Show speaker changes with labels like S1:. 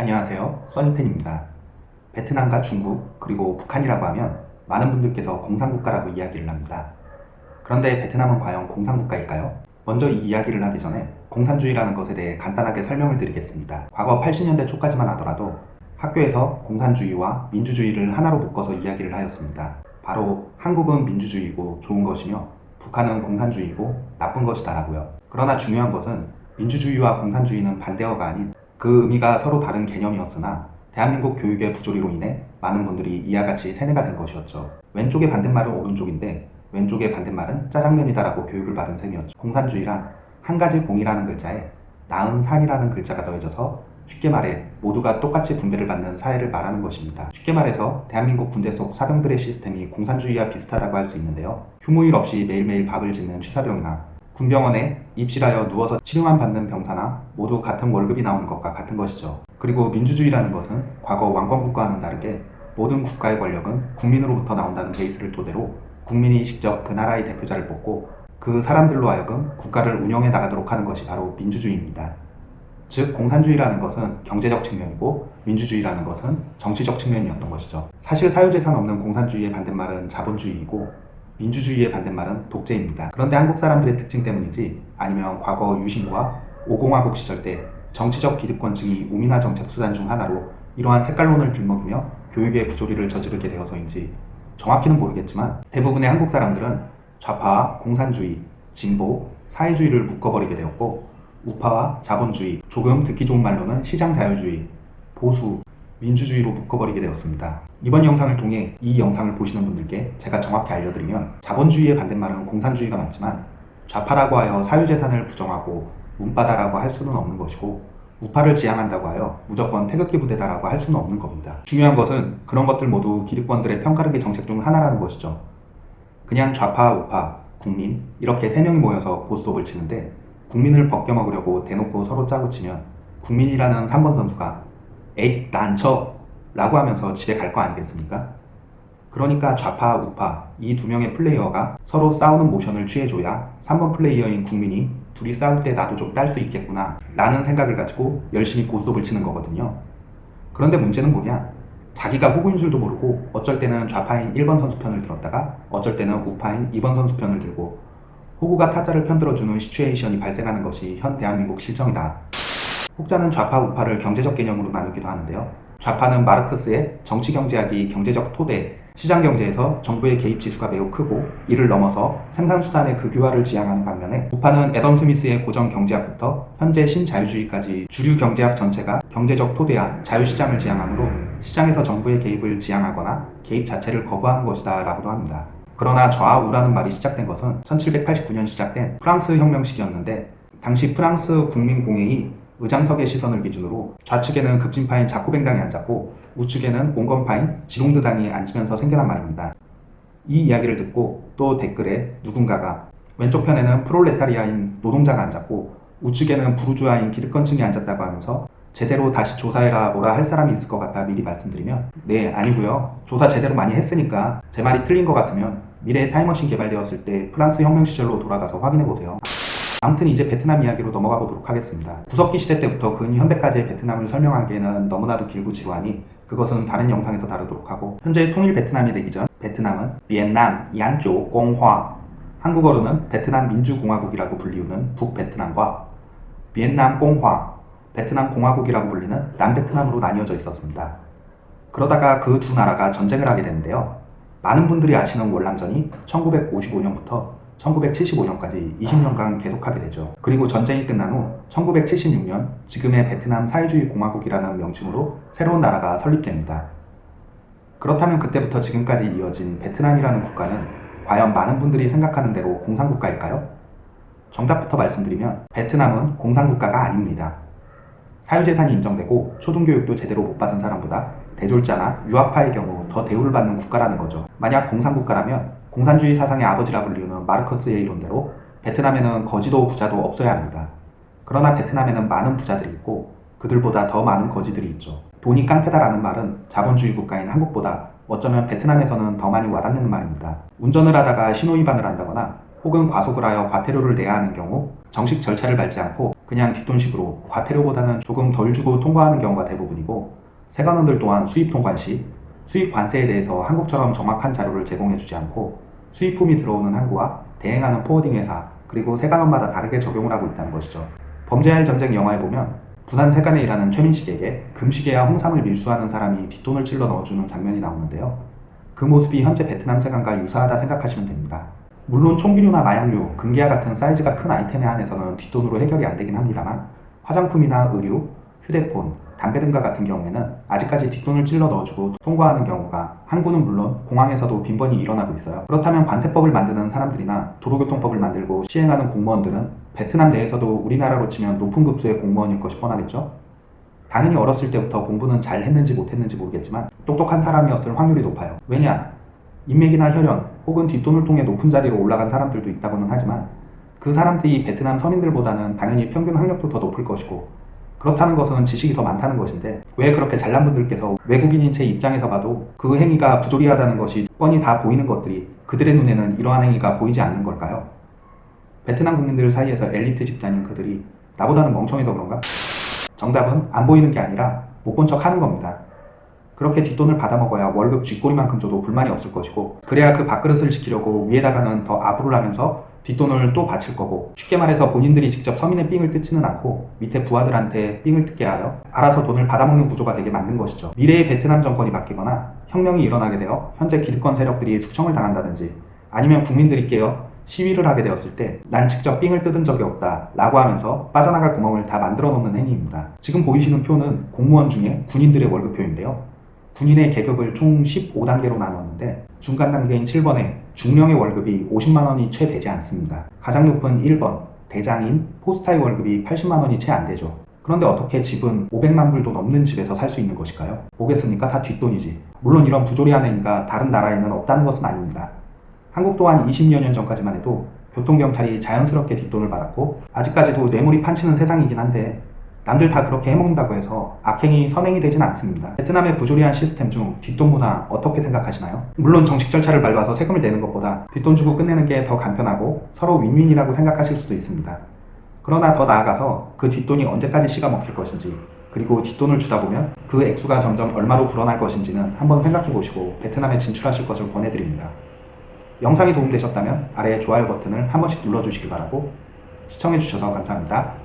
S1: 안녕하세요. 써니텐입니다. 베트남과 중국 그리고 북한이라고 하면 많은 분들께서 공산국가라고 이야기를 합니다. 그런데 베트남은 과연 공산국가일까요? 먼저 이 이야기를 하기 전에 공산주의라는 것에 대해 간단하게 설명을 드리겠습니다. 과거 80년대 초까지만 하더라도 학교에서 공산주의와 민주주의를 하나로 묶어서 이야기를 하였습니다. 바로 한국은 민주주의고 좋은 것이며 북한은 공산주의고 나쁜 것이다 라고요. 그러나 중요한 것은 민주주의와 공산주의는 반대어가 아닌 그 의미가 서로 다른 개념이었으나 대한민국 교육의 부조리로 인해 많은 분들이 이와 같이 세뇌가 된 것이었죠. 왼쪽의 반대말은 오른쪽인데 왼쪽의 반대말은 짜장면이다 라고 교육을 받은 셈이었죠. 공산주의란 한 가지 공이라는 글자에 나은 산이라는 글자가 더해져서 쉽게 말해 모두가 똑같이 분배를 받는 사회를 말하는 것입니다. 쉽게 말해서 대한민국 군대 속 사병들의 시스템이 공산주의와 비슷하다고 할 수 있는데요. 휴무일 없이 매일매일 밥을 짓는 취사병이나 군병원에 입실하여 누워서 치료만 받는 병사나 모두 같은 월급이 나오는 것과 같은 것이죠. 그리고 민주주의라는 것은 과거 왕권국가와는 다르게 모든 국가의 권력은 국민으로부터 나온다는 베이스를 토대로 국민이 직접 그 나라의 대표자를 뽑고 그 사람들로 하여금 국가를 운영해 나가도록 하는 것이 바로 민주주의입니다. 즉 공산주의라는 것은 경제적 측면이고 민주주의라는 것은 정치적 측면이었던 것이죠. 사실 사유재산 없는 공산주의의 반대말은 자본주의이고 민주주의의 반대말은 독재입니다. 그런데 한국 사람들의 특징 때문인지 아니면 과거 유신과 오공화국 시절 때 정치적 기득권층이 우민화 정책 수단 중 하나로 이러한 색깔론을 들먹이며 교육의 부조리를 저지르게 되어서인지 정확히는 모르겠지만 대부분의 한국 사람들은 좌파와 공산주의, 진보, 사회주의를 묶어버리게 되었고 우파와 자본주의, 조금 듣기 좋은 말로는 시장 자유주의, 보수, 민주주의로 묶어버리게 되었습니다. 이번 영상을 통해 이 영상을 보시는 분들께 제가 정확히 알려드리면 자본주의의 반대말은 공산주의가 맞지만 좌파라고 하여 사유재산을 부정하고 문빠다라고 할 수는 없는 것이고 우파를 지향한다고 하여 무조건 태극기 부대다라고 할 수는 없는 겁니다. 중요한 것은 그런 것들 모두 기득권들의 편가르기 정책 중 하나라는 것이죠. 그냥 좌파, 우파, 국민 이렇게 세 명이 모여서 고스톱을 치는데 국민을 벗겨먹으려고 대놓고 서로 짜고 치면 국민이라는 3번 선수가 에잇 안 쳐 라고 하면서 집에 갈 거 아니겠습니까? 그러니까 좌파, 우파 이 두 명의 플레이어가 서로 싸우는 모션을 취해줘야 3번 플레이어인 국민이 둘이 싸울 때 나도 좀 딸 수 있겠구나 라는 생각을 가지고 열심히 고스톱을 치는 거거든요. 그런데 문제는 뭐냐? 자기가 호구인 줄도 모르고 어쩔 때는 좌파인 1번 선수 편을 들었다가 어쩔 때는 우파인 2번 선수 편을 들고 호구가 타짜를 편들어주는 시츄에이션이 발생하는 것이 현 대한민국 실정이다. 혹자는 좌파 우파를 경제적 개념으로 나누기도 하는데요. 좌파는 마르크스의 정치경제학이 경제적 토대, 시장경제에서 정부의 개입 지수가 매우 크고 이를 넘어서 생산수단의 극유화를 지향하는 반면에 우파는 애덤 스미스의 고정경제학부터 현재 신자유주의까지 주류 경제학 전체가 경제적 토대와 자유시장을 지향하므로 시장에서 정부의 개입을 지향하거나 개입 자체를 거부하는 것이다 라고도 합니다. 그러나 좌우라는 말이 시작된 것은 1789년 시작된 프랑스 혁명 시기였는데 당시 프랑스 국민공회의 의장석의 시선을 기준으로 좌측에는 급진파인 자쿠뱅당이 앉았고 우측에는 온건파인 지롱드당이 앉으면서 생겨난 말입니다. 이 이야기를 듣고 또 댓글에 누군가가 왼쪽 편에는 프롤레타리아인 노동자가 앉았고 우측에는 부르주아인 기득권층이 앉았다고 하면서 제대로 다시 조사해라 뭐라 할 사람이 있을 것 같다 미리 말씀드리면 네 아니고요 조사 제대로 많이 했으니까 제 말이 틀린 것 같으면 미래의 타임머신 개발되었을 때 프랑스 혁명 시절로 돌아가서 확인해보세요 아무튼 이제 베트남 이야기로 넘어가 보도록 하겠습니다. 구석기 시대 때부터 근현대까지의 베트남을 설명하기에는 너무나도 길고 지루하니 그것은 다른 영상에서 다루도록 하고 현재 통일 베트남이 되기 전 베트남은 비엔남 양조 공화 한국어로는 베트남 민주공화국이라고 불리우는 북베트남과 비엔남 공화 베트남 공화국이라고 불리는 남베트남으로 나뉘어져 있었습니다. 그러다가 그 두 나라가 전쟁을 하게 되는데요. 많은 분들이 아시는 월남전이 1955년부터 1975년까지 20년간 계속하게 되죠. 그리고 전쟁이 끝난 후 1976년 지금의 베트남 사회주의 공화국이라는 명칭으로 새로운 나라가 설립됩니다. 그렇다면 그때부터 지금까지 이어진 베트남이라는 국가는 과연 많은 분들이 생각하는 대로 공산국가일까요? 정답부터 말씀드리면 베트남은 공산국가가 아닙니다. 사유재산이 인정되고 초등교육도 제대로 못 받은 사람보다 대졸자나 유학파의 경우 더 대우를 받는 국가라는 거죠. 만약 공산국가라면 공산주의 사상의 아버지라 불리우는 마르커스의 이론대로 베트남에는 거지도 부자도 없어야 합니다. 그러나 베트남에는 많은 부자들이 있고 그들보다 더 많은 거지들이 있죠. 돈이 깡패다라는 말은 자본주의 국가인 한국보다 어쩌면 베트남에서는 더 많이 와닿는 말입니다. 운전을 하다가 신호위반을 한다거나 혹은 과속을 하여 과태료를 내야 하는 경우 정식 절차를 밟지 않고 그냥 뒷돈식으로 과태료보다는 조금 덜 주고 통과하는 경우가 대부분이고 세관원들 또한 수입 통관 시 수입 관세에 대해서 한국처럼 정확한 자료를 제공해주지 않고 수입품이 들어오는 항구와 대행하는 포워딩 회사 그리고 세관원마다 다르게 적용을 하고 있다는 것이죠. 범죄와의 전쟁 영화에 보면 부산 세관에 일하는 최민식에게 금시계와 홍삼을 밀수하는 사람이 뒷돈을 찔러 넣어주는 장면이 나오는데요. 그 모습이 현재 베트남 세관과 유사하다 생각하시면 됩니다. 물론 총기류나 마약류, 금괴와 같은 사이즈가 큰 아이템에 한해서는 뒷돈으로 해결이 안 되긴 합니다만 화장품이나 의류, 휴대폰, 담배 등과 같은 경우에는 아직까지 뒷돈을 찔러 넣어주고 통과하는 경우가 항구는 물론 공항에서도 빈번히 일어나고 있어요. 그렇다면 관세법을 만드는 사람들이나 도로교통법을 만들고 시행하는 공무원들은 베트남 내에서도 우리나라로 치면 높은 급수의 공무원일 것이 뻔하겠죠? 당연히 어렸을 때부터 공부는 잘 했는지 못했는지 모르겠지만 똑똑한 사람이었을 확률이 높아요. 왜냐? 인맥이나 혈연 혹은 뒷돈을 통해 높은 자리로 올라간 사람들도 있다고는 하지만 그 사람들이 베트남 서민들보다는 당연히 평균 학력도 더 높을 것이고 그렇다는 것은 지식이 더 많다는 것인데 왜 그렇게 잘난 분들께서 외국인인 제 입장에서 봐도 그 행위가 부조리하다는 것이 뻔히 다 보이는 것들이 그들의 눈에는 이러한 행위가 보이지 않는 걸까요? 베트남 국민들 사이에서 엘리트 집단인 그들이 나보다는 멍청해서 그런가? 정답은 안 보이는 게 아니라 못 본 척 하는 겁니다. 그렇게 뒷돈을 받아먹어야 월급 쥐꼬리만큼 줘도 불만이 없을 것이고 그래야 그 밥그릇을 지키려고 위에다가는 더 아부를 하면서 뒷돈을 또 바칠 거고 쉽게 말해서 본인들이 직접 서민의 삥을 뜯지는 않고 밑에 부하들한테 삥을 뜯게 하여 알아서 돈을 받아먹는 구조가 되게 만든 것이죠. 미래의 베트남 정권이 바뀌거나 혁명이 일어나게 되어 현재 기득권 세력들이 숙청을 당한다든지 아니면 국민들이 깨어 시위를 하게 되었을 때 난 직접 삥을 뜯은 적이 없다 라고 하면서 빠져나갈 구멍을 다 만들어 놓는 행위입니다. 지금 보이시는 표는 공무원 중에 군인들의 월급표인데요. 군인의 계급을 총 15단계로 나눴는데 중간 단계인 7번에 중령의 월급이 50만 원이 채 되지 않습니다. 가장 높은 1번 대장인 포스타의 월급이 80만 원이 채 안 되죠. 그런데 어떻게 집은 500만 불도 넘는 집에서 살 수 있는 것일까요? 보겠습니까? 다 뒷돈이지. 물론 이런 부조리한 행위가 다른 나라에는 없다는 것은 아닙니다. 한국 또한 20여 년 전까지만 해도 교통경찰이 자연스럽게 뒷돈을 받았고 아직까지도 뇌물이 판치는 세상이긴 한데 남들 다 그렇게 해먹는다고 해서 악행이 선행이 되진 않습니다. 베트남의 부조리한 시스템 중 뒷돈 문화 어떻게 생각하시나요? 물론 정식 절차를 밟아서 세금을 내는 것보다 뒷돈 주고 끝내는 게 더 간편하고 서로 윈윈이라고 생각하실 수도 있습니다. 그러나 더 나아가서 그 뒷돈이 언제까지 씨가 먹힐 것인지 그리고 뒷돈을 주다 보면 그 액수가 점점 얼마로 불어날 것인지는 한번 생각해 보시고 베트남에 진출하실 것을 권해드립니다. 영상이 도움되셨다면 아래에 좋아요 버튼을 한 번씩 눌러주시기 바라고 시청해주셔서 감사합니다.